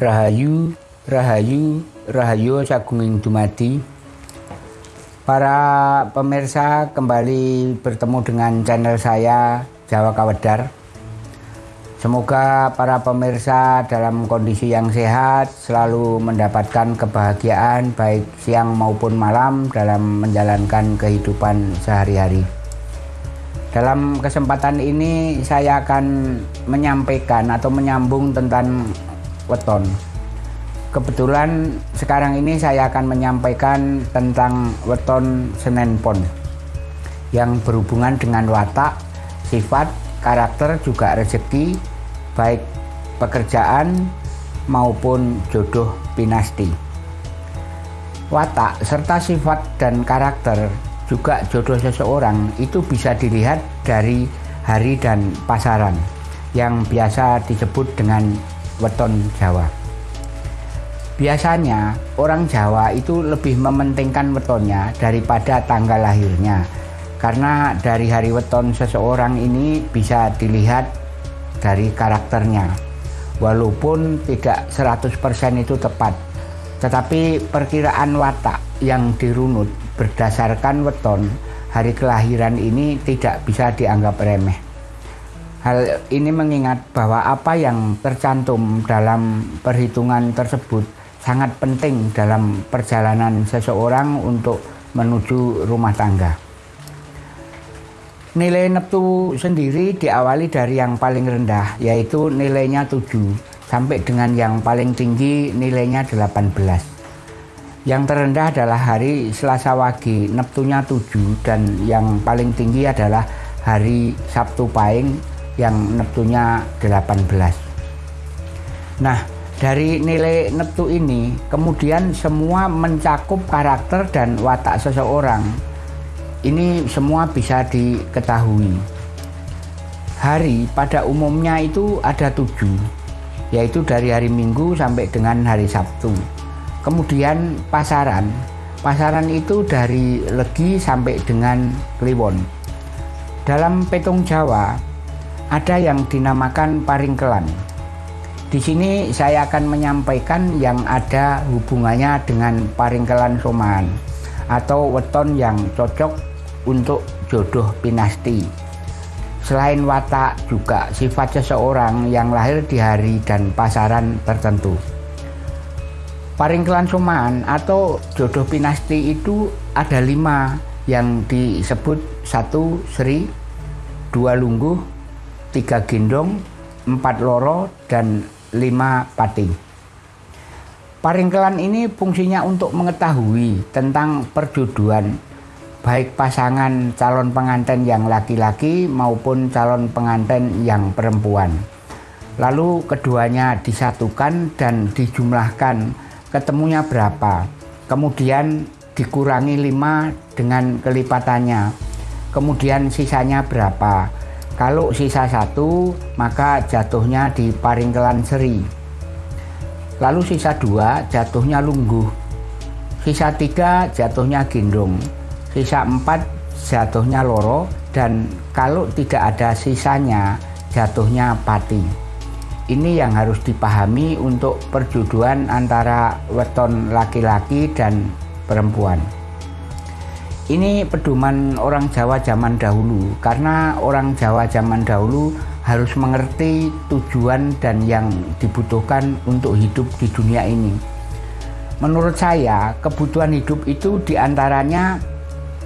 Rahayu, Rahayu, Rahayu Sagunging Dumadi. Para pemirsa kembali bertemu dengan channel saya Jawa Kawedar. Semoga para pemirsa dalam kondisi yang sehat selalu mendapatkan kebahagiaan baik siang maupun malam dalam menjalankan kehidupan sehari-hari. Dalam kesempatan ini saya akan menyampaikan atau menyambung tentang weton. Kebetulan sekarang ini saya akan menyampaikan tentang weton Senen Pon yang berhubungan dengan watak, sifat, karakter juga rezeki baik pekerjaan maupun jodoh pinasti. Watak serta sifat dan karakter juga jodoh seseorang itu bisa dilihat dari hari dan pasaran yang biasa disebut dengan weton Jawa. Biasanya orang Jawa itu lebih mementingkan wetonnya daripada tanggal lahirnya. Karena dari hari weton seseorang ini bisa dilihat dari karakternya. Walaupun tidak 100% itu tepat tetapi perkiraan watak yang dirunut berdasarkan weton hari kelahiran ini tidak bisa dianggap remeh Hal ini mengingat bahwa apa yang tercantum dalam perhitungan tersebut sangat penting dalam perjalanan seseorang untuk menuju rumah tangga. Nilai neptu sendiri diawali dari yang paling rendah yaitu nilainya 7 sampai dengan yang paling tinggi nilainya 18. Yang terendah adalah hari Selasa Wage, neptunya 7 dan yang paling tinggi adalah hari Sabtu Pahing yang neptunya 18. Nah, dari nilai neptu ini kemudian semua mencakup karakter dan watak seseorang. Ini semua bisa diketahui. Hari pada umumnya itu ada tujuh, yaitu dari hari Minggu sampai dengan hari Sabtu. Kemudian pasaran, pasaran itu dari Legi sampai dengan Kliwon. Dalam petung Jawa, ada yang dinamakan paringkelan. Di sini saya akan menyampaikan yang ada hubungannya dengan paringkelan soman atau weton yang cocok untuk jodoh pinasti. Selain watak juga sifat seseorang yang lahir di hari dan pasaran tertentu. Paringkelan soman atau jodoh pinasti itu ada lima yang disebut satu Sri, dua Lungguh, tiga gendong, empat loro, dan lima pati. Paringkelan ini fungsinya untuk mengetahui tentang perjodohan baik pasangan calon pengantin yang laki-laki maupun calon pengantin yang perempuan. Lalu keduanya disatukan dan dijumlahkan ketemunya berapa. Kemudian dikurangi lima dengan kelipatannya. Kemudian sisanya berapa kalau sisa satu, maka jatuhnya di Paringkelan Seri. Lalu sisa dua, jatuhnya Lungguh. Sisa tiga, jatuhnya Gendong. Sisa empat, jatuhnya Loro. Dan kalau tidak ada sisanya, jatuhnya Pati. Ini yang harus dipahami untuk perjodohan antara weton laki-laki dan perempuan. Ini pedoman orang Jawa zaman dahulu karena orang Jawa zaman dahulu harus mengerti tujuan dan yang dibutuhkan untuk hidup di dunia ini. Menurut saya, kebutuhan hidup itu di antaranya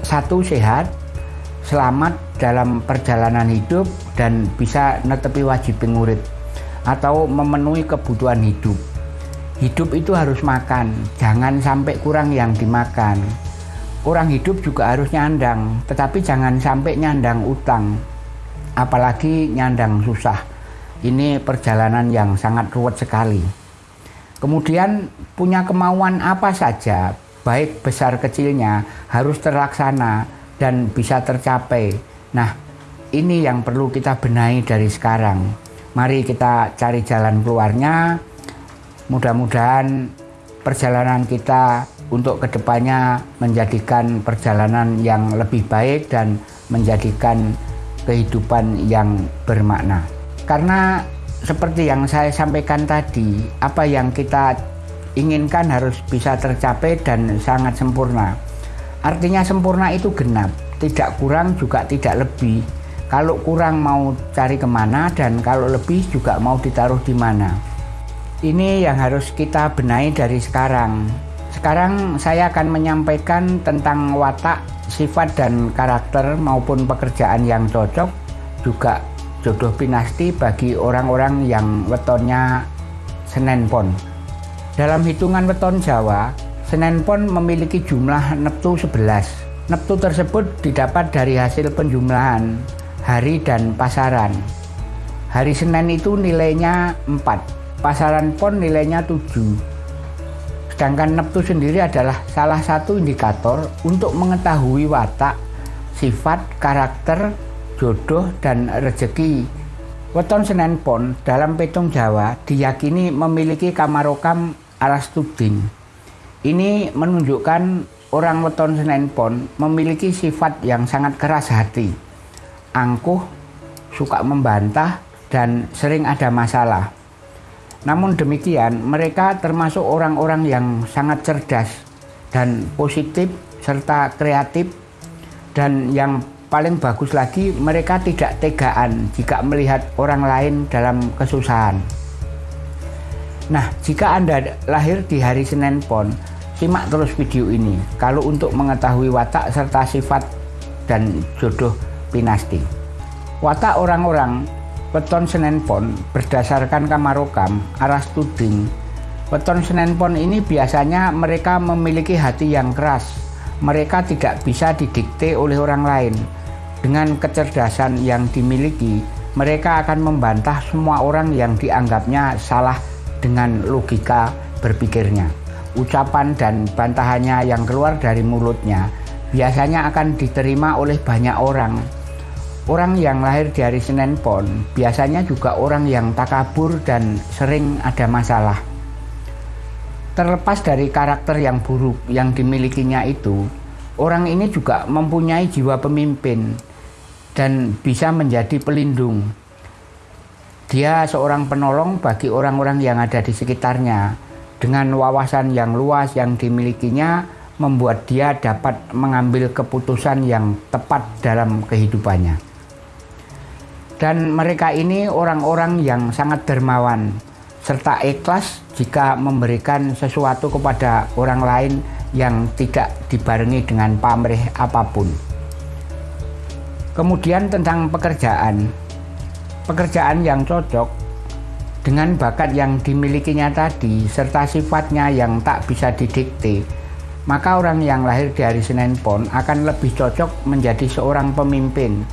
satu sehat, selamat dalam perjalanan hidup dan bisa netepi wajib pengurip atau memenuhi kebutuhan hidup. Hidup itu harus makan, jangan sampai kurang yang dimakan orang hidup juga harus nyandang, tetapi jangan sampai nyandang utang, apalagi nyandang susah. Ini perjalanan yang sangat ruwet sekali. Kemudian punya kemauan apa saja, baik besar kecilnya, harus terlaksana dan bisa tercapai. Nah, ini yang perlu kita benahi dari sekarang. Mari kita cari jalan keluarnya. Mudah-mudahan perjalanan kita untuk ke depannya menjadikan perjalanan yang lebih baik dan menjadikan kehidupan yang bermakna. Karena seperti yang saya sampaikan tadi, apa yang kita inginkan harus bisa tercapai dan sangat sempurna. Artinya sempurna itu genap, tidak kurang juga tidak lebih. Kalau kurang mau cari ke mana dan kalau lebih juga mau ditaruh di mana. Ini yang harus kita benahi dari sekarang. Sekarang saya akan menyampaikan tentang watak, sifat dan karakter maupun pekerjaan yang cocok juga jodoh pinasti bagi orang-orang yang wetonnya Senen Pon. Dalam hitungan weton Jawa, Senen Pon memiliki jumlah neptu 11. Neptu tersebut didapat dari hasil penjumlahan hari dan pasaran. Hari Senin itu nilainya 4, pasaran pon nilainya 7. Sedangkan neptu sendiri adalah salah satu indikator untuk mengetahui watak, sifat, karakter, jodoh, dan rezeki. Weton Senen Pon dalam petung Jawa diyakini memiliki kamarokam arastuding. Ini menunjukkan orang weton Senen Pon memiliki sifat yang sangat keras hati, angkuh, suka membantah, dan sering ada masalah. Namun demikian, mereka termasuk orang-orang yang sangat cerdas dan positif serta kreatif dan yang paling bagus lagi mereka tidak tegaan jika melihat orang lain dalam kesusahan. Nah, jika Anda lahir di hari Senin Pon, simak terus video ini kalau untuk mengetahui watak serta sifat dan jodoh pinasti. Watak orang-orang Weton Senen Pon berdasarkan kamarokam aras tuding. Weton Senen Pon ini biasanya mereka memiliki hati yang keras. Mereka tidak bisa didikte oleh orang lain. Dengan kecerdasan yang dimiliki, mereka akan membantah semua orang yang dianggapnya salah dengan logika berpikirnya. Ucapan dan bantahannya yang keluar dari mulutnya biasanya akan diterima oleh banyak orang Orang yang lahir di hari Senin Pon biasanya juga orang yang takabur dan sering ada masalah. Terlepas dari karakter yang buruk yang dimilikinya itu, orang ini juga mempunyai jiwa pemimpin dan bisa menjadi pelindung. Dia seorang penolong bagi orang-orang yang ada di sekitarnya. Dengan wawasan yang luas yang dimilikinya, membuat dia dapat mengambil keputusan yang tepat dalam kehidupannya. Dan mereka ini orang-orang yang sangat dermawan serta ikhlas jika memberikan sesuatu kepada orang lain yang tidak dibarengi dengan pamrih apa pun. Kemudian tentang pekerjaan. Pekerjaan yang cocok dengan bakat yang dimilikinya tadi serta sifatnya yang tak bisa didikte, maka orang yang lahir di hari Senin Pon akan lebih cocok menjadi seorang pemimpin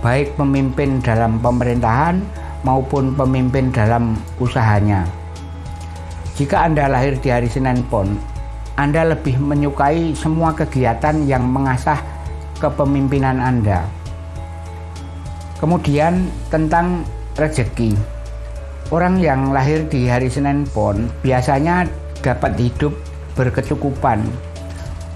baik pemimpin dalam pemerintahan maupun pemimpin dalam usahanya. Jika Anda lahir di hari Senin Pon, Anda lebih menyukai semua kegiatan yang mengasah kepemimpinan Anda. Kemudian tentang rezeki. Orang yang lahir di hari Senin Pon biasanya dapat hidup berkecukupan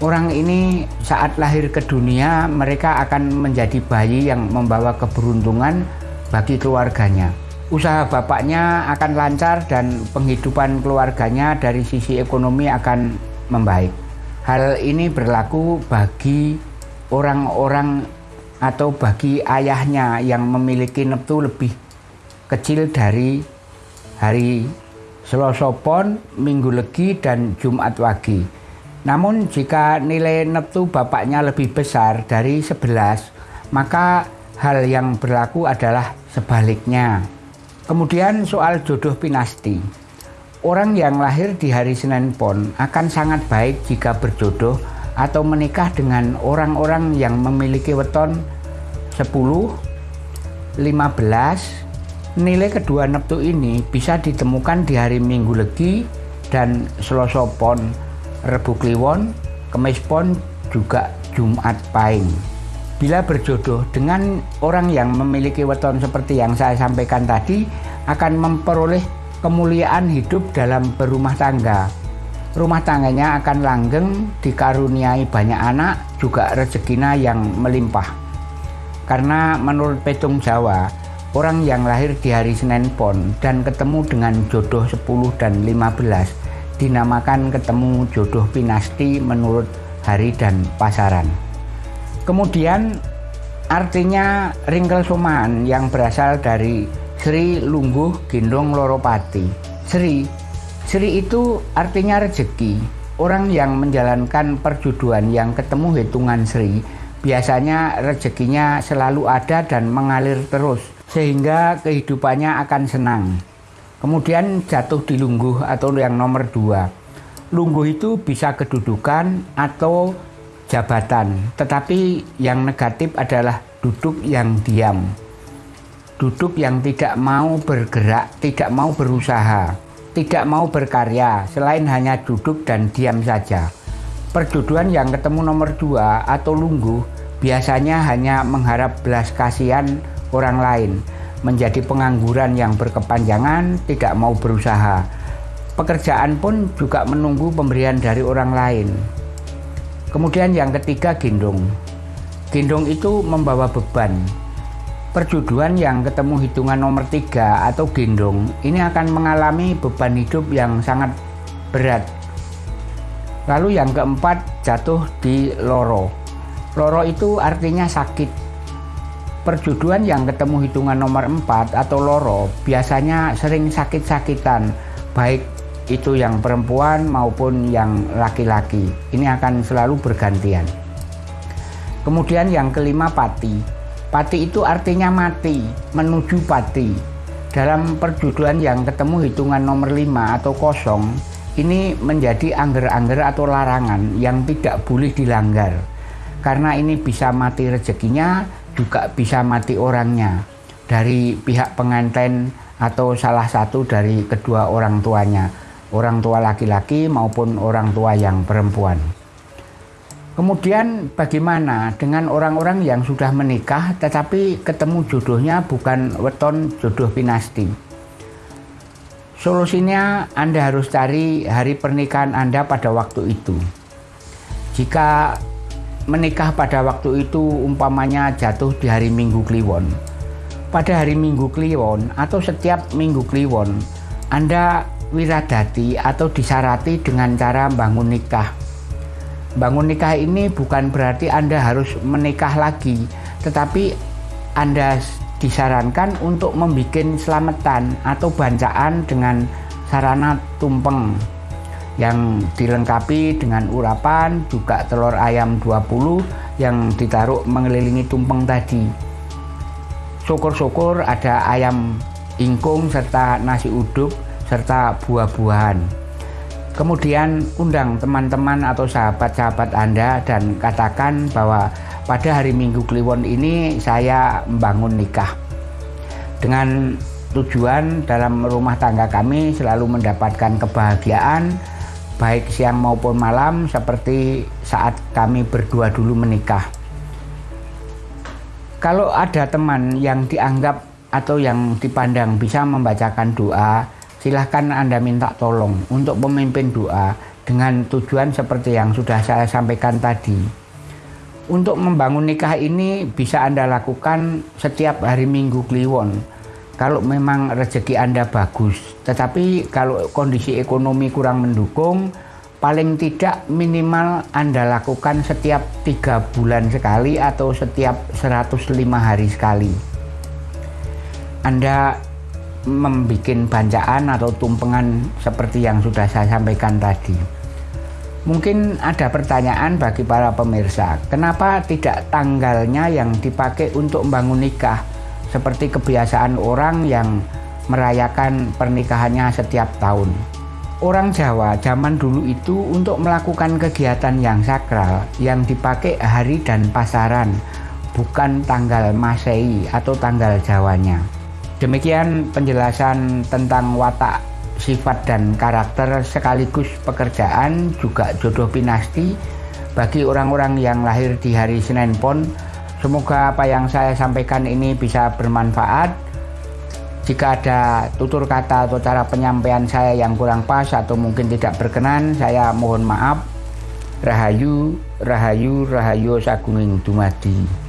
Orang ini saat lahir ke dunia mereka akan menjadi bayi yang membawa keberuntungan bagi keluarganya. Usaha bapaknya akan lancar dan penghidupan keluarganya dari sisi ekonomi akan membaik. Hal ini berlaku bagi orang-orang atau bagi ayahnya yang memiliki neptu lebih kecil dari hari Selasa Pon, Minggu Legi, dan Jumat Wage. Namun jika nilai neptu bapaknya lebih besar dari 11, maka hal yang berlaku adalah sebaliknya. Kemudian soal jodoh pinasti. Orang yang lahir di hari Senin Pon akan sangat baik jika berjodoh atau menikah dengan orang-orang yang memiliki weton 10, 15, nilai kedua neptu ini bisa ditemukan di hari Minggu Legi dan Selasa Pon Rebu Kliwon, Kemis Pon, juga Jumat Pahing. Bila berjodoh dengan orang yang memiliki weton seperti yang saya sampaikan tadi, akan memperoleh kemuliaan hidup dalam berumah tangga. Rumah tangganya akan langgeng, dikaruniai banyak anak, juga rezekinya yang melimpah. Karena menurut petung Jawa, orang yang lahir di hari Senin Pon dan ketemu dengan jodoh 10 dan 15 dinamakan ketemu jodoh pinasti menurut hari dan pasaran. Kemudian artinya ringkel somaan yang berasal dari Sri Lungguh Gendong Loropati. Sri, Sri itu artinya rezeki, Orang yang menjalankan perjuduan yang ketemu hitungan Sri biasanya rezekinya selalu ada dan mengalir terus sehingga kehidupannya akan senang. Kemudian jatuh di lungguh atau yang nomor dua. Lungguh itu bisa kedudukan atau jabatan, tetapi yang negatif adalah duduk yang diam. Duduk yang tidak mau bergerak, tidak mau berusaha tidak mau berkarya selain hanya duduk dan diam saja. Perjodohan yang ketemu nomor dua atau lungguh biasanya hanya mengharap belas kasihan orang lain, menjadi pengangguran yang berkepanjangan, tidak mau berusaha. Pekerjaan pun juga menunggu pemberian dari orang lain. Kemudian yang ketiga gendong. Gendong itu membawa beban, perjuduan yang ketemu hitungan nomor tiga atau gendong ini akan mengalami beban hidup yang sangat berat. Lalu yang keempat jatuh di loro. Loro itu artinya sakit. Perjuduan yang ketemu hitungan nomor empat atau loro biasanya sering sakit-sakitan, baik itu yang perempuan maupun yang laki-laki. Ini akan selalu bergantian. Kemudian yang kelima pati. Pati itu artinya mati, menuju pati. Dalam perjuduan yang ketemu hitungan nomor 5 atau kosong, ini menjadi angger-angger atau larangan yang tidak boleh dilanggar. Karena ini bisa mati rezekinya, juga bisa mati orangnya. Dari pihak pengantin atau salah satu dari kedua orang tuanya, orang tua laki-laki maupun orang tua yang perempuan. Kemudian bagaimana dengan orang-orang yang sudah menikah tetapi ketemu jodohnya bukan weton jodoh pinasti? Solusinya Anda harus cari hari pernikahan Anda pada waktu itu. Jika menikah pada waktu itu umpamanya jatuh di hari Minggu Kliwon. Pada hari Minggu Kliwon atau setiap Minggu Kliwon, Anda wiradati atau disarati dengan cara bangun nikah bangun nikah ini bukan berarti Anda harus menikah lagi, tetapi Anda disarankan untuk membuat selamatan atau bancaan dengan sarana tumpeng yang dilengkapi dengan urapan juga telur ayam 20 yang ditaruh mengelilingi tumpeng tadi syukur-syukur ada ayam ingkung serta nasi uduk serta buah-buahan Kemudian undang teman-teman atau sahabat-sahabat Anda dan katakan bahwa pada hari Minggu Kliwon ini saya membangun nikah. Dengan tujuan dalam rumah tangga kami selalu mendapatkan kebahagiaan baik siang maupun malam seperti saat kami berdua dulu menikah. Kalau ada teman yang dianggap atau yang dipandang bisa membacakan doa silahkan Anda minta tolong untuk pemimpin doa dengan tujuan seperti yang sudah saya sampaikan tadi. Untuk membangun nikah ini bisa Anda lakukan setiap hari Minggu Kliwon. Kalau memang rezeki Anda bagus, tetapi kalau kondisi ekonomi kurang mendukung, paling tidak minimal Anda lakukan setiap tiga bulan sekali atau setiap 105 hari sekali. Anda membuat bancaan atau tumpengan seperti yang sudah saya sampaikan tadi. Mungkin ada pertanyaan bagi para pemirsa, kenapa tidak tanggalnya yang dipakai untuk membangun nikah seperti kebiasaan orang yang merayakan pernikahannya setiap tahun. Orang Jawa zaman dulu itu untuk melakukan kegiatan yang sakral yang dipakai hari dan pasaran, bukan tanggal Masehi atau tanggal Jawanya. Demikian penjelasan tentang watak, sifat dan karakter sekaligus pekerjaan juga jodoh pinasti bagi orang-orang yang lahir di hari Senin Pon. Semoga apa yang saya sampaikan ini bisa bermanfaat. Jika ada tutur kata atau cara penyampaian saya yang kurang pas atau mungkin tidak berkenan, saya mohon maaf. Rahayu, Rahayu, Rahayu Sagunging Dumadi.